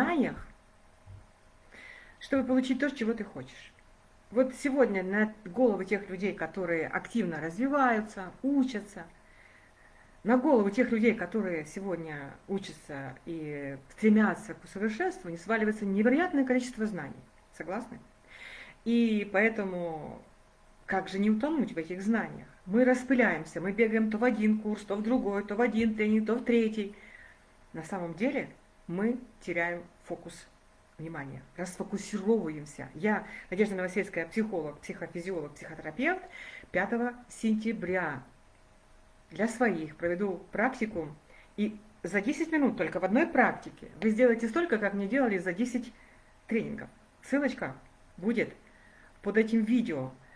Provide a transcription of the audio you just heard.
знаниях, чтобы получить то, чего ты хочешь. Вот сегодня на головы тех людей, которые активно развиваются, учатся, на голову тех людей, которые сегодня учатся и стремятся к усовершенствованию, сваливается невероятное количество знаний. Согласны? И поэтому как же не утонуть в этих знаниях? Мы распыляемся, мы бегаем то в один курс, то в другой, то в один тренинг, то в третий. На самом деле мы теряем фокус внимания, расфокусировываемся. Я, Надежда Новосельская, психолог, психофизиолог, психотерапевт, 5 сентября для своих проведу практику, и за 10 минут только в одной практике вы сделаете столько, как мне делали за 10 тренингов. Ссылочка будет под этим видео